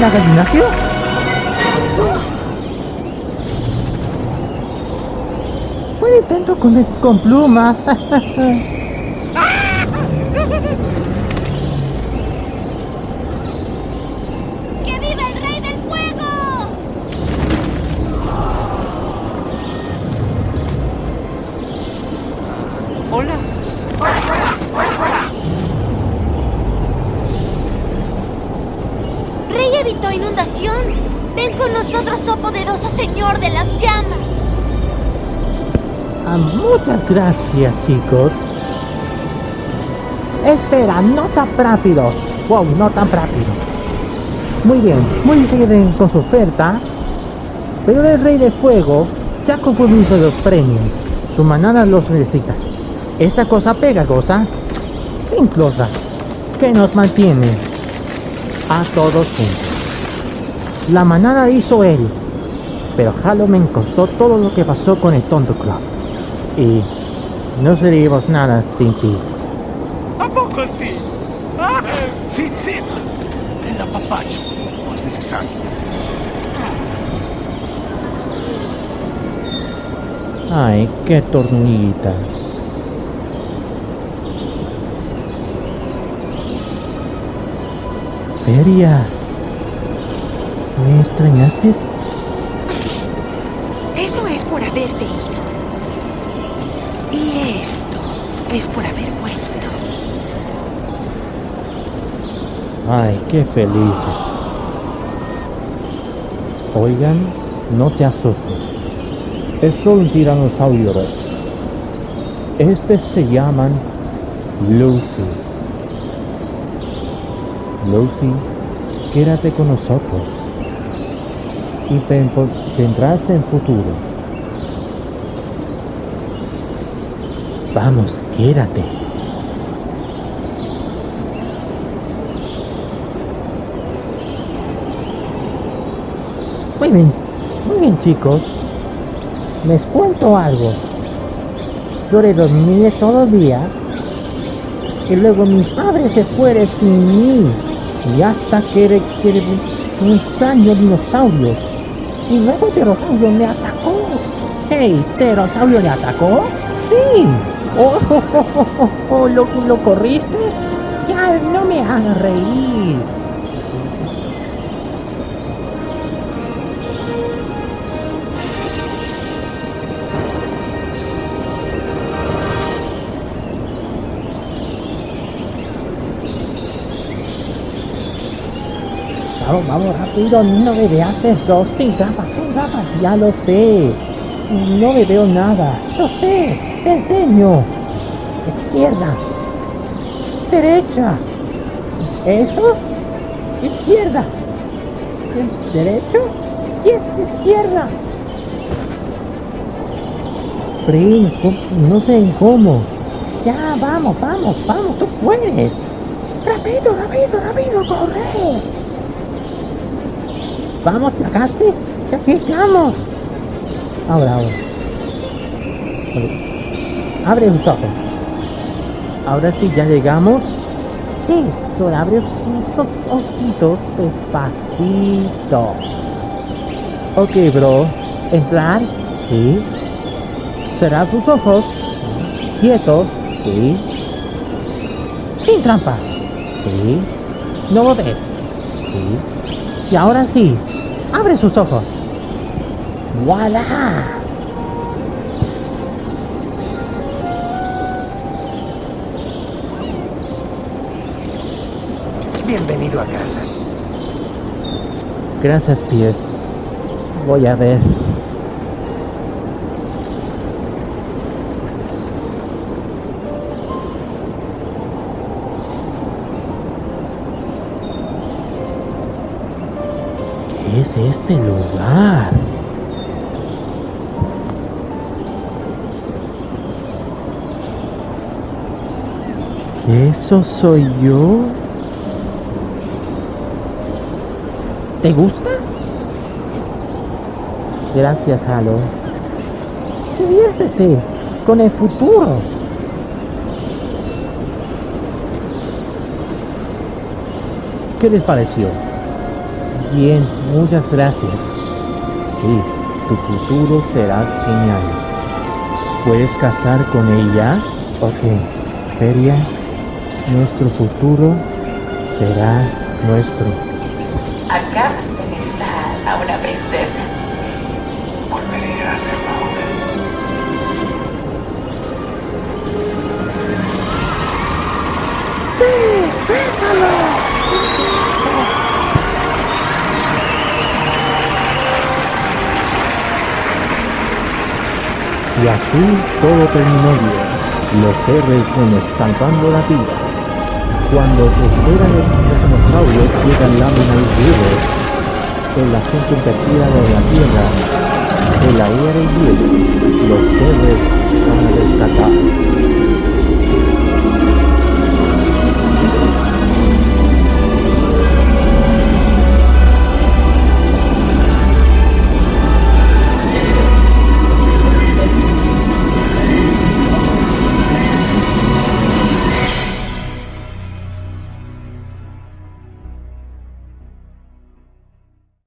la gallinación? Un intento con, con plumas. ¡Que viva el rey del fuego! Hola. Rey evitó inundación. Ven con nosotros, oh poderoso señor de las llamas. Ah, muchas gracias, chicos. Espera, no tan rápido. Wow, no tan rápido. Muy bien, muy bien con su oferta. Pero el Rey de Fuego ya concluido los premios. Tu manada los necesita. Esta cosa pegajosa, sin cosa, que nos mantiene a todos juntos. La manada hizo él, pero Halo me costó todo lo que pasó con el Tonto Club. Y no seríamos nada sin ti. ¿A poco sí? Ah, sí, sí. El apapacho no es necesario. Ay, qué tornillitas. Feria. ¿Me extrañaste? Eso es por haberte ido. Y esto es por haber vuelto. Ay, qué felices. Oigan, no te asustes. Es solo un tiranosaurio rex. Este se llaman Lucy. Lucy, quédate con nosotros. Y vendrás en futuro. Vamos, quédate. Muy bien, muy bien chicos. Les cuento algo. Yo le dormí todo el día y luego mi padre se fue sin mí y hasta que un extraño dinosaurio y luego pterosaurio me atacó. ¡Hey! ¿Pterosaurio le atacó? ¡Sí! ¡Oh, oh, oh, oh, oh, oh, ¿Lo, ¿Lo corriste? Ya, no me hagas reír. Vamos, vamos, rápido, no me veas esto. Sin gafas, sin gafas, ya lo sé. No me veo nada. Lo sé, te enseño. Izquierda. Derecha. ¿Eso? Izquierda. ¿Derecho? Y izquierda. Prin, no sé cómo. Ya, vamos, vamos, vamos, tú puedes. Rápido, rápido, rápido, corre. Vamos, casi, ya aquí estamos. Ahora, ahora. Abre los ojos. Ahora sí, ya llegamos. Sí, solo abre tus ojitos despacito. Ok, bro. Entrar. Sí. Cerrar tus ojos. Quietos. Sí. Sin trampa. Sí. No lo ves. Sí. Y ahora sí. Abre sus ojos. ¡Voilà! Bienvenido a casa. Gracias, pies. Voy a ver. Es este lugar? ¿Eso soy yo? ¿Te gusta? Gracias, Halo. Diviértete con el futuro. ¿Qué les pareció? Bien, muchas gracias. Sí, tu futuro será genial. ¿Puedes casar con ella? Ok, Feria, nuestro futuro será nuestro. Acabas de besar a una princesa. Volveré a hacerlo ahora. Y así todo terminó bien. Los héroes nos salvando la vida. Cuando esperan el dinosaurio llegan láminas vivos en la gente invertida de la tierra, en la era y hielo, los héroes van a rescatar.